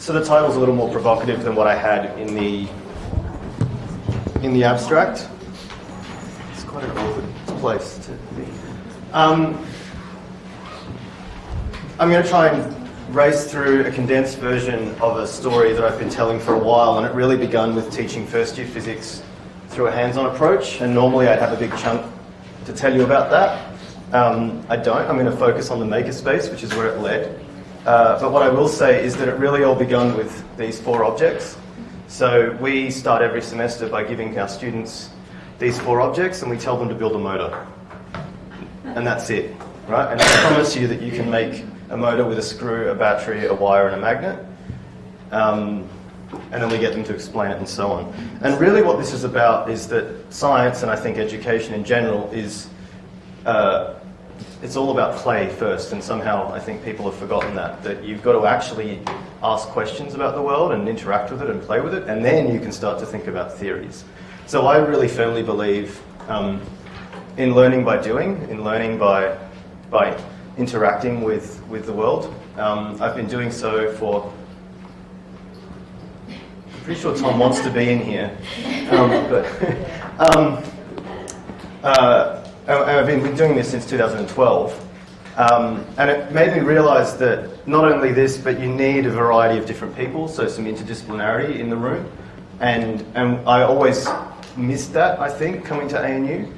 so the title's a little more provocative than what I had in the in the abstract. It's quite an awkward place to be. Um, I'm going to try and race through a condensed version of a story that I've been telling for a while, and it really begun with teaching first year physics through a hands-on approach. And normally I'd have a big chunk to tell you about that. Um, I don't. I'm going to focus on the makerspace, which is where it led. Uh, but what I will say is that it really all begun with these four objects. So we start every semester by giving our students these four objects and we tell them to build a motor. And that's it, right? And I promise you that you can make a motor with a screw, a battery, a wire and a magnet. Um, and then we get them to explain it and so on. And really what this is about is that science, and I think education in general, is uh, it's all about play first, and somehow I think people have forgotten that, that you've got to actually ask questions about the world and interact with it and play with it, and then you can start to think about theories. So I really firmly believe um, in learning by doing, in learning by, by interacting with, with the world. Um, I've been doing so for, I'm pretty sure Tom wants to be in here, um, but um, uh, I've been doing this since 2012. Um, and it made me realise that not only this, but you need a variety of different people, so some interdisciplinarity in the room. And, and I always missed that, I think, coming to ANU.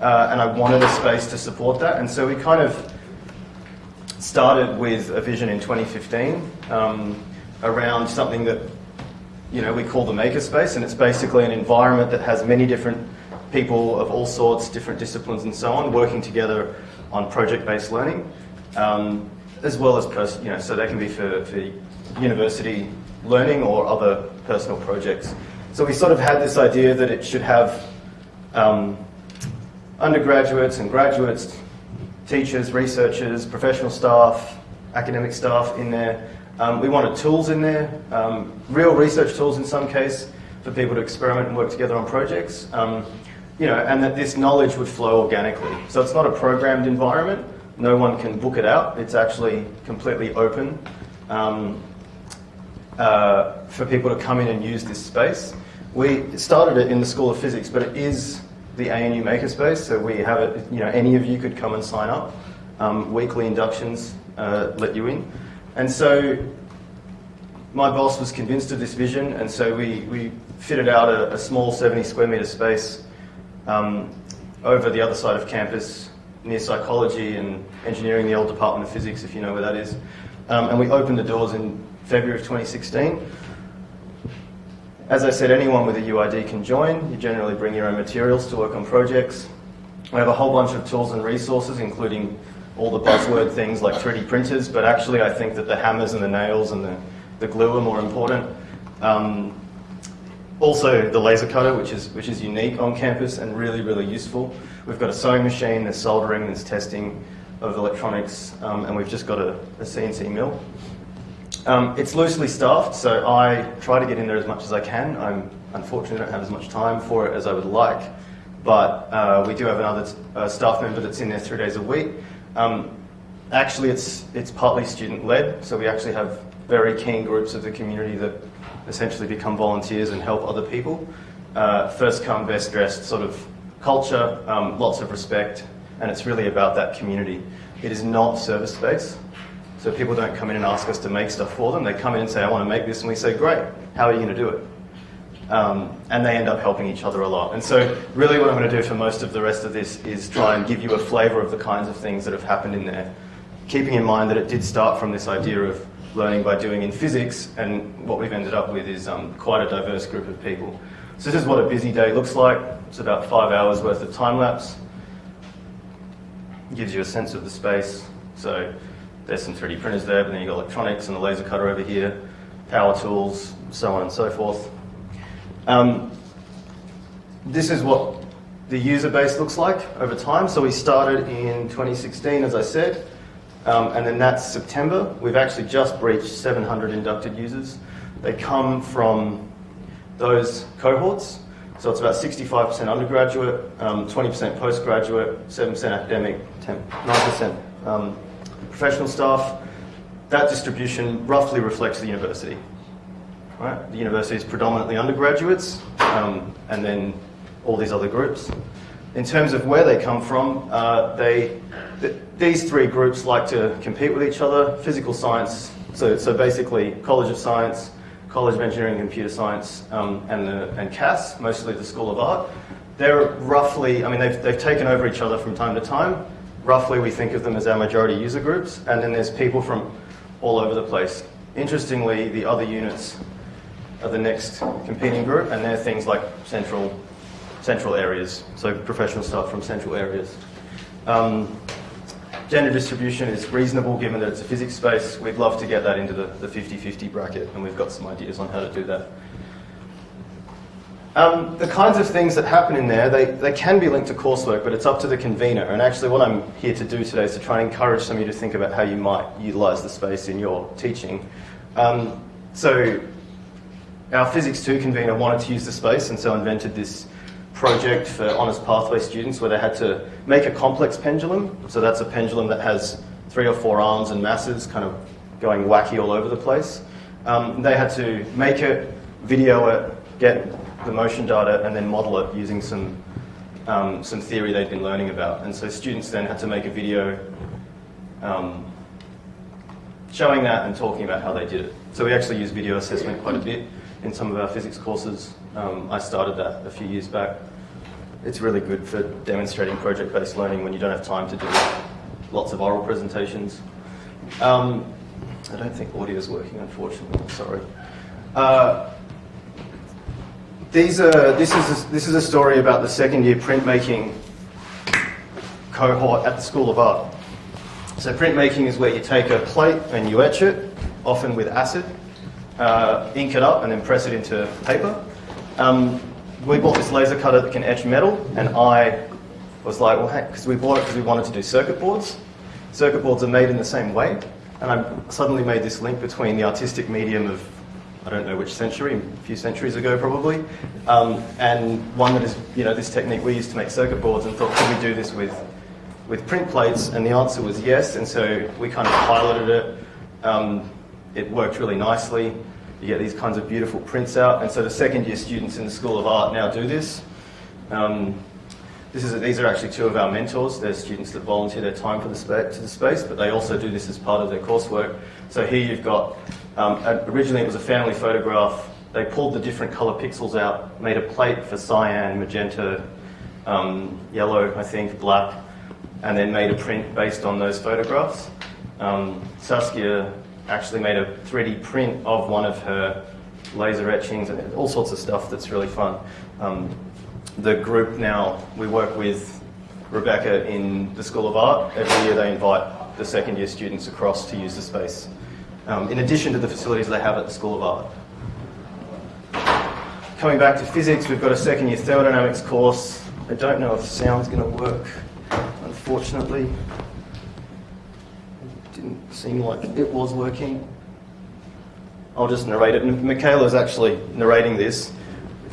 Uh, and I wanted a space to support that. And so we kind of started with a vision in 2015 um, around something that you know we call the makerspace, and it's basically an environment that has many different people of all sorts, different disciplines and so on, working together on project-based learning, um, as well as, you know, so they can be for, for university learning or other personal projects. So we sort of had this idea that it should have um, undergraduates and graduates, teachers, researchers, professional staff, academic staff in there. Um, we wanted tools in there, um, real research tools in some case, for people to experiment and work together on projects. Um, you know, and that this knowledge would flow organically. So it's not a programmed environment. No one can book it out. It's actually completely open um, uh, for people to come in and use this space. We started it in the School of Physics, but it is the ANU Makerspace, so we have it, you know, any of you could come and sign up. Um, weekly inductions uh, let you in. And so my boss was convinced of this vision, and so we, we fitted out a, a small 70 square metre space um, over the other side of campus near psychology and engineering, the old Department of Physics, if you know where that is. Um, and we opened the doors in February of 2016. As I said, anyone with a UID can join. You generally bring your own materials to work on projects. We have a whole bunch of tools and resources, including all the buzzword things like 3D printers, but actually I think that the hammers and the nails and the, the glue are more important. Um, also the laser cutter, which is, which is unique on campus and really, really useful. We've got a sewing machine, there's soldering, there's testing of electronics, um, and we've just got a, a CNC mill. Um, it's loosely staffed, so I try to get in there as much as I can. I'm unfortunately don't have as much time for it as I would like, but uh, we do have another uh, staff member that's in there three days a week. Um, actually, it's, it's partly student-led, so we actually have very keen groups of the community that essentially become volunteers and help other people. Uh, first come, best dressed sort of culture, um, lots of respect, and it's really about that community. It is not service space, So people don't come in and ask us to make stuff for them. They come in and say, I want to make this, and we say, great, how are you going to do it? Um, and they end up helping each other a lot. And so really what I'm going to do for most of the rest of this is try and give you a flavour of the kinds of things that have happened in there, keeping in mind that it did start from this idea of learning by doing in physics, and what we've ended up with is um, quite a diverse group of people. So this is what a busy day looks like. It's about five hours worth of time lapse. Gives you a sense of the space. So there's some 3D printers there, but then you've got electronics and a laser cutter over here, power tools, so on and so forth. Um, this is what the user base looks like over time. So we started in 2016, as I said. Um, and then that's September. We've actually just breached 700 inducted users. They come from those cohorts. So it's about 65% undergraduate, 20% um, postgraduate, 7% academic, 9% um, professional staff. That distribution roughly reflects the university. Right? The university is predominantly undergraduates, um, and then all these other groups. In terms of where they come from, uh, they, th these three groups like to compete with each other. Physical science, so, so basically College of Science, College of Engineering and Computer Science, um, and, the, and CAS, mostly the School of Art. They're roughly, I mean, they've, they've taken over each other from time to time. Roughly, we think of them as our majority user groups, and then there's people from all over the place. Interestingly, the other units are the next competing group, and they're things like central, central areas, so professional staff from central areas. Um, gender distribution is reasonable given that it's a physics space. We'd love to get that into the 50-50 bracket, and we've got some ideas on how to do that. Um, the kinds of things that happen in there, they, they can be linked to coursework, but it's up to the convener. And actually what I'm here to do today is to try and encourage some of you to think about how you might utilise the space in your teaching. Um, so our Physics 2 convener wanted to use the space and so invented this project for Honours Pathway students where they had to make a complex pendulum. So that's a pendulum that has three or four arms and masses kind of going wacky all over the place. Um, they had to make it, video it, get the motion data and then model it using some, um, some theory they'd been learning about. And so students then had to make a video um, showing that and talking about how they did it. So we actually use video assessment quite a bit in some of our physics courses. Um, I started that a few years back. It's really good for demonstrating project-based learning when you don't have time to do lots of oral presentations. Um, I don't think audio is working, unfortunately, sorry. Uh, these are, this, is a, this is a story about the second year printmaking cohort at the School of Art. So printmaking is where you take a plate and you etch it, often with acid, uh, ink it up and then press it into paper. Um, we bought this laser cutter that can etch metal and I was like, well, because we bought it because we wanted to do circuit boards. Circuit boards are made in the same way. And I suddenly made this link between the artistic medium of I don't know which century, a few centuries ago probably, um, and one that is, you know, this technique we used to make circuit boards and thought, could we do this with, with print plates? And the answer was yes, and so we kind of piloted it. Um, it worked really nicely. You get these kinds of beautiful prints out, and so the second year students in the School of Art now do this. Um, this is, these are actually two of our mentors. They're students that volunteer their time for the to the space, but they also do this as part of their coursework. So here you've got um, originally it was a family photograph. They pulled the different colour pixels out, made a plate for cyan, magenta, um, yellow, I think, black, and then made a print based on those photographs. Um, Saskia actually made a 3D print of one of her laser etchings and all sorts of stuff that's really fun. Um, the group now, we work with Rebecca in the School of Art. Every year they invite the second year students across to use the space um, in addition to the facilities they have at the School of Art. Coming back to physics, we've got a second year thermodynamics course. I don't know if sound's going to work, unfortunately. Didn't seem like it was working. I'll just narrate it. Michaela is actually narrating this.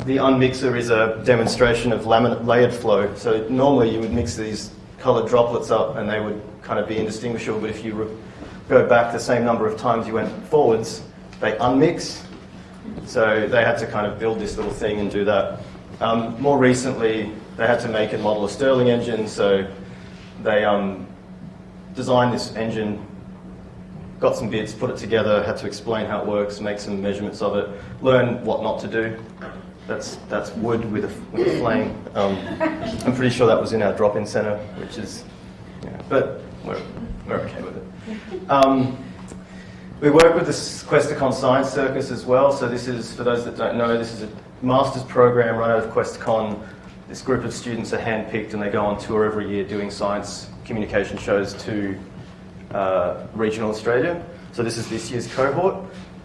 The unmixer is a demonstration of layered flow. So normally you would mix these coloured droplets up and they would kind of be indistinguishable, but if you go back the same number of times you went forwards, they unmix. So they had to kind of build this little thing and do that. Um, more recently, they had to make and model a Stirling engine, so they um, designed this engine, got some bits, put it together, had to explain how it works, make some measurements of it, learn what not to do. That's, that's wood with a, with a flame. Um, I'm pretty sure that was in our drop-in center, which is, yeah, but we're, we're okay with it. Um, we work with the Questacon Science Circus as well. So this is, for those that don't know, this is a master's program run out of Questacon. This group of students are handpicked and they go on tour every year doing science communication shows to uh, regional Australia. So this is this year's cohort.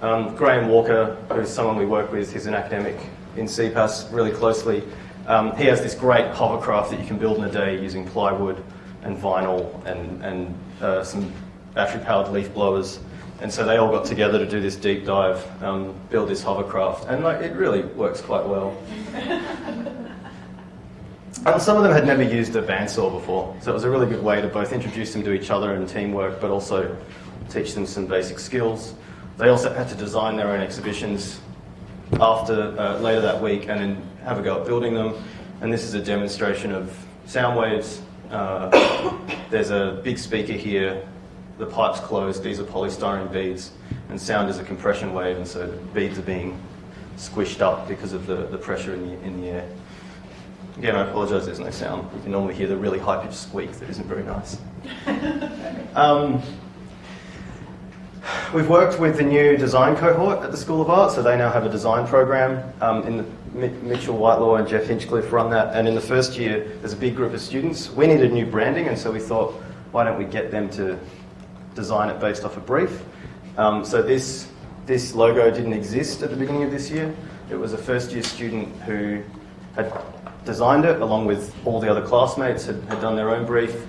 Um, Graham Walker, who's someone we work with, he's an academic in CPAS really closely. Um, he has this great hovercraft that you can build in a day using plywood and vinyl and, and uh, some battery-powered leaf blowers. And so they all got together to do this deep dive, um, build this hovercraft, and like, it really works quite well. and some of them had never used a bandsaw before, so it was a really good way to both introduce them to each other and teamwork, but also teach them some basic skills. They also had to design their own exhibitions after uh, later that week and then have a go at building them. And this is a demonstration of sound waves. Uh, there's a big speaker here. The pipe's closed. These are polystyrene beads. And sound is a compression wave, and so beads are being squished up because of the, the pressure in the, in the air. Again, I apologise, there's no sound. You can normally hear the really high-pitched squeak that isn't very nice. um, we've worked with the new design cohort at the School of Art, so they now have a design program. Um, in the, Mitchell Whitelaw and Jeff Hinchcliffe run that, and in the first year, there's a big group of students. We needed new branding, and so we thought, why don't we get them to design it based off a brief? Um, so this, this logo didn't exist at the beginning of this year. It was a first year student who had designed it along with all the other classmates, had, had done their own brief.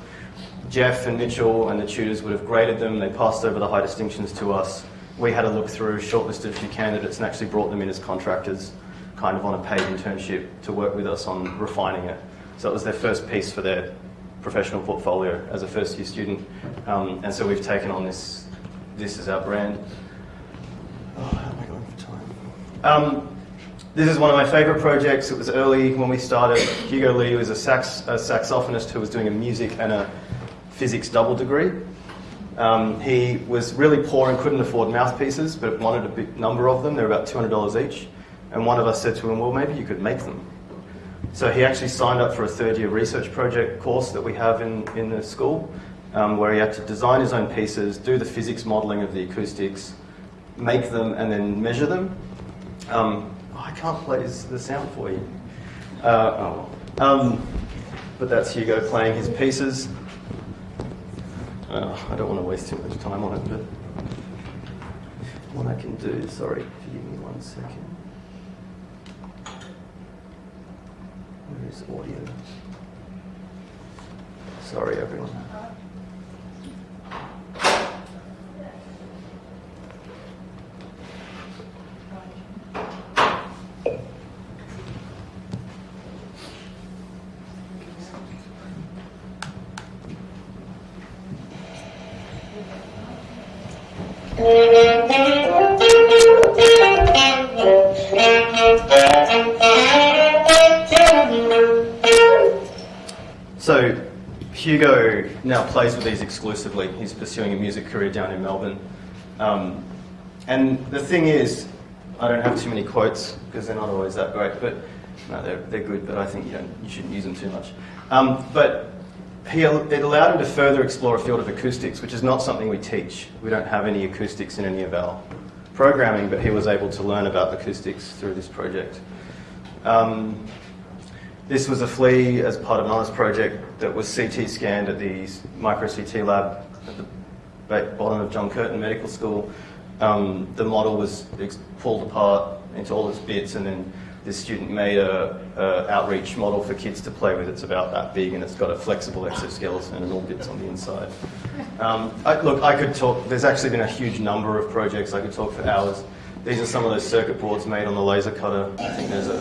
Jeff and Mitchell and the tutors would have graded them. They passed over the high distinctions to us. We had a look through, shortlisted a few candidates and actually brought them in as contractors, kind of on a paid internship to work with us on refining it. So it was their first piece for their professional portfolio as a first year student. Um, and so we've taken on this, this is our brand. Oh, how am I going for time? Um, this is one of my favourite projects. It was early when we started. Hugo Lee was a, sax, a saxophonist who was doing a music and a physics double degree. Um, he was really poor and couldn't afford mouthpieces, but wanted a big number of them. They're about $200 each. And one of us said to him, well, maybe you could make them. So he actually signed up for a third year research project course that we have in, in the school, um, where he had to design his own pieces, do the physics modelling of the acoustics, make them, and then measure them. Um, can't play the sound for you. Uh, oh. Um, but that's Hugo playing his pieces. Uh, I don't want to waste too much time on it, but what I can do, sorry, give me one second. Where is audio? Sorry, everyone. Hugo now plays with these exclusively. He's pursuing a music career down in Melbourne. Um, and the thing is, I don't have too many quotes because they're not always that great, but no, they're, they're good, but I think you, don't, you shouldn't use them too much. Um, but he, it allowed him to further explore a field of acoustics, which is not something we teach. We don't have any acoustics in any of our programming, but he was able to learn about acoustics through this project. Um, this was a flea as part of another project that was CT scanned at the micro CT lab at the bottom of John Curtin Medical School. Um, the model was pulled apart into all its bits and then this student made a, a, outreach model for kids to play with. It's about that big and it's got a flexible exoskeleton and all bits on the inside. Um, I, look, I could talk, there's actually been a huge number of projects. I could talk for hours. These are some of those circuit boards made on the laser cutter. I think there's a,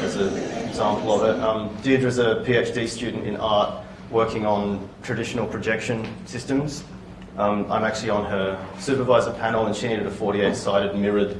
there's an example of it. Um, Deirdre's a PhD student in art working on traditional projection systems. Um, I'm actually on her supervisor panel and she needed a 48-sided mirrored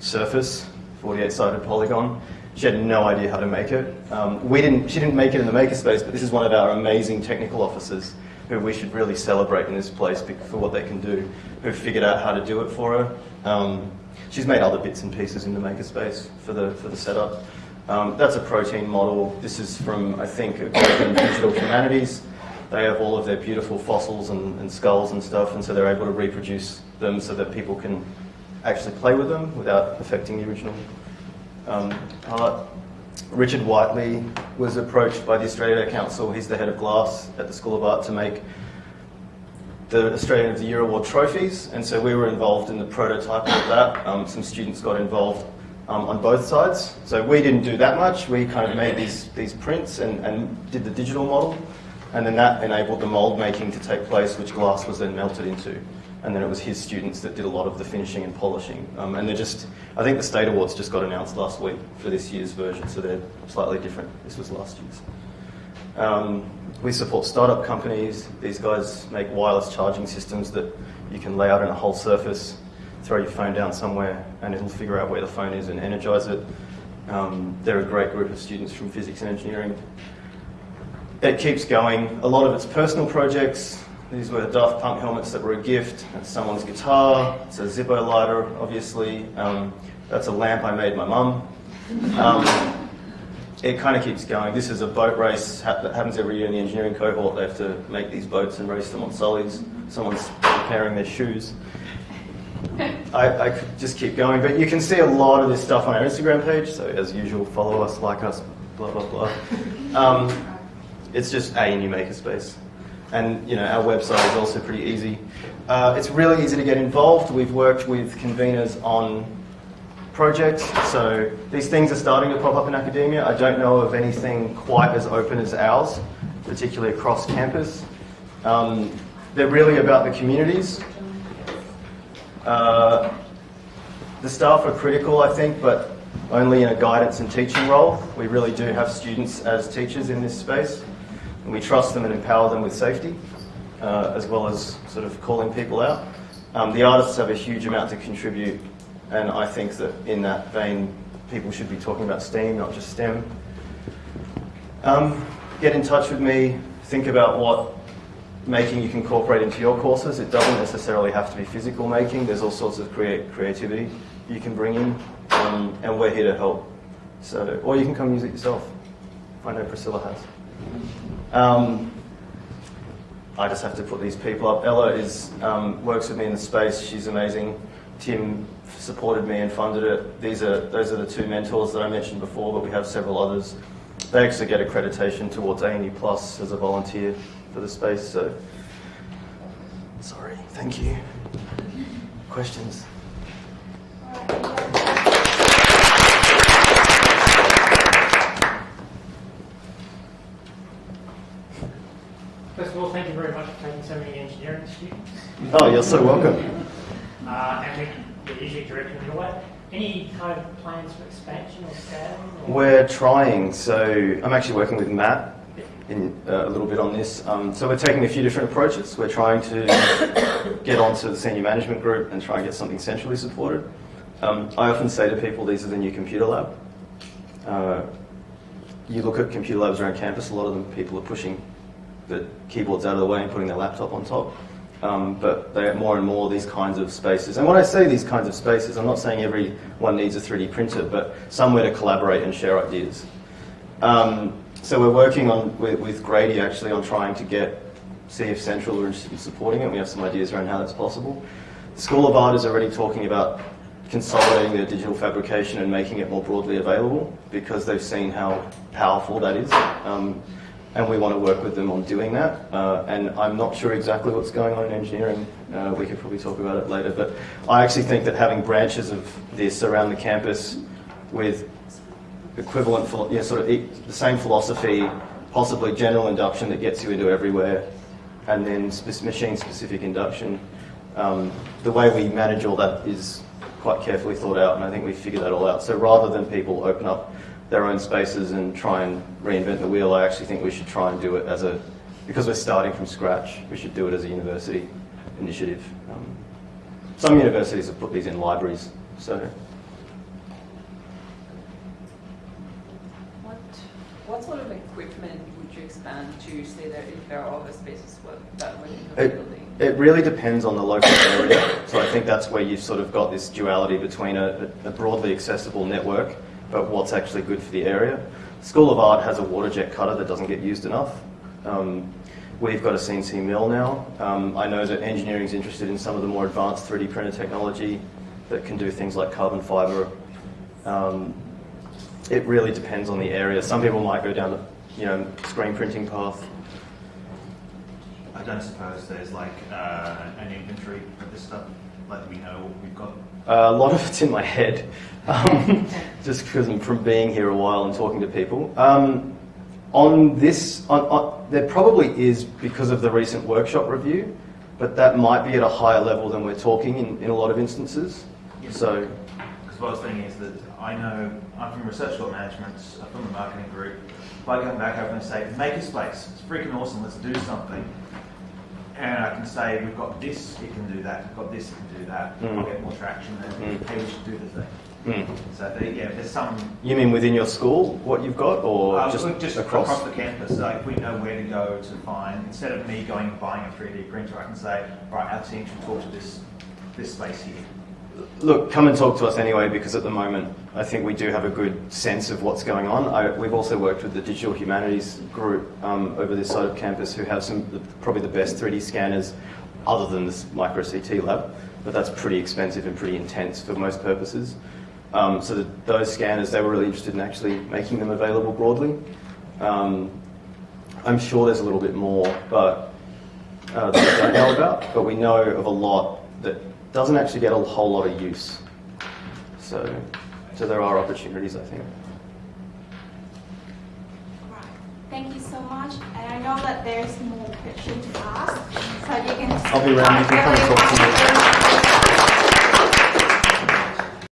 surface 48-sided polygon. She had no idea how to make it. Um, we didn't, she didn't make it in the makerspace, but this is one of our amazing technical officers who we should really celebrate in this place for what they can do, who figured out how to do it for her. Um, she's made other bits and pieces in the makerspace for the, for the setup. Um, that's a protein model. This is from, I think, Digital Humanities. They have all of their beautiful fossils and, and skulls and stuff, and so they're able to reproduce them so that people can actually play with them without affecting the original um. Richard Whiteley was approached by the Australian Art Council, he's the head of glass at the School of Art, to make the Australian of the Year Award trophies, and so we were involved in the prototype of that. Um, some students got involved um, on both sides. So we didn't do that much, we kind of made these, these prints and, and did the digital model, and then that enabled the mould making to take place, which glass was then melted into and then it was his students that did a lot of the finishing and polishing. Um, and they're just, I think the State Awards just got announced last week for this year's version, so they're slightly different. This was last year's. Um, we support startup companies. These guys make wireless charging systems that you can lay out in a whole surface. Throw your phone down somewhere and it'll figure out where the phone is and energize it. Um, they're a great group of students from physics and engineering. It keeps going. A lot of it's personal projects. These were Daft Punk helmets that were a gift. That's someone's guitar. It's a Zippo lighter, obviously. Um, that's a lamp I made my mum. Um, it kind of keeps going. This is a boat race that happens every year in the engineering cohort. They have to make these boats and race them on sullies. Someone's repairing their shoes. I, I, could just keep going, but you can see a lot of this stuff on our Instagram page. So as usual, follow us, like us, blah blah blah. Um, it's just a new makerspace, and you know our website is also pretty easy. Uh, it's really easy to get involved. We've worked with conveners on projects, so these things are starting to pop up in academia. I don't know of anything quite as open as ours, particularly across campus. Um, they're really about the communities. Uh, the staff are critical, I think, but only in a guidance and teaching role. We really do have students as teachers in this space, and we trust them and empower them with safety, uh, as well as sort of calling people out. Um, the artists have a huge amount to contribute, and I think that in that vein, people should be talking about STEAM, not just STEM. Um, get in touch with me, think about what making you can incorporate into your courses. It doesn't necessarily have to be physical making. There's all sorts of create creativity you can bring in, um, and we're here to help. So, or you can come use it yourself. I know Priscilla has. Um, I just have to put these people up. Ella is um, works with me in the space. She's amazing. Tim supported me and funded it. These are those are the two mentors that I mentioned before, but we have several others. They actually get accreditation towards ANU Plus as a volunteer for the space. So, sorry. Thank you. Questions? First of all, thank you very much for taking so many engineering students. Oh, you're so welcome. Uh, and we, are usually directing your way. Any kind of plans for expansion or scaling? Or? We're trying. So I'm actually working with Matt in, uh, a little bit on this. Um, so we're taking a few different approaches. We're trying to get onto the senior management group and try and get something centrally supported. Um, I often say to people, these are the new computer lab. Uh, you look at computer labs around campus, a lot of them people are pushing the keyboards out of the way and putting their laptop on top. Um, but they have more and more these kinds of spaces. And when I say these kinds of spaces, I'm not saying everyone needs a 3D printer, but somewhere to collaborate and share ideas. Um, so we're working on with, with, Grady actually on trying to get see if Central are interested in supporting it. We have some ideas around how that's possible. The School of Art is already talking about consolidating their digital fabrication and making it more broadly available because they've seen how powerful that is. Um, and we want to work with them on doing that. Uh, and I'm not sure exactly what's going on in engineering. Uh, we could probably talk about it later. But I actually think that having branches of this around the campus with equivalent, yeah, sort of the same philosophy, possibly general induction that gets you into everywhere, and then machine-specific induction. Um, the way we manage all that is quite carefully thought out, and I think we figured that all out. So rather than people open up their own spaces and try and reinvent the wheel, I actually think we should try and do it as a, because we're starting from scratch, we should do it as a university initiative. Um, some universities have put these in libraries, so. What, what sort of equipment would you expand to, say that if there are other spaces that would it, building? It really depends on the local area. So I think that's where you've sort of got this duality between a, a broadly accessible network but what's actually good for the area. School of Art has a water jet cutter that doesn't get used enough. Um, we've got a CNC mill now. Um, I know that engineering is interested in some of the more advanced 3D printer technology that can do things like carbon fiber. Um, it really depends on the area. Some people might go down the you know, screen printing path. I don't suppose there's like uh, an inventory of this stuff, like we know what we've got. Uh, a lot of it's in my head, um, just because I'm from being here a while and talking to people. Um, on this, on, on, there probably is because of the recent workshop review, but that might be at a higher level than we're talking in, in a lot of instances. Yes. So, because what I was thinking is that I know I'm from research law management, I'm from the marketing group. If I come back over and say, make a space, it's freaking awesome, let's do something. and I can say, we've got this, it can do that, we've got this, it can do that, Mm. I'll get more traction, and Mm. hey, we should do the thing. Mm. So, there- yeah, there's some You mean within your school, what you've got, or Uh, just, just across? across? the campus, like we know where to go to find. Instead of me going and buying a 3D printer, I can say, right, our team should talk to this this space here. Look, come and talk to us anyway, because at the moment, I think we do have a good sense of what's going on. I, we've also worked with the Digital Humanities group um, over this side of campus, who have some probably the best 3D scanners, other than this micro CT lab. But that's pretty expensive and pretty intense for most purposes. Um, so those scanners, they were really interested in actually making them available broadly. Um, I'm sure there's a little bit more, but uh, that we don't know about. But we know of a lot that doesn't actually get a whole lot of use. So, so there are opportunities, I think. Right. Thank you so much. And I know that there's more questions to ask, so you can. I'll be around. You can come and talk to me.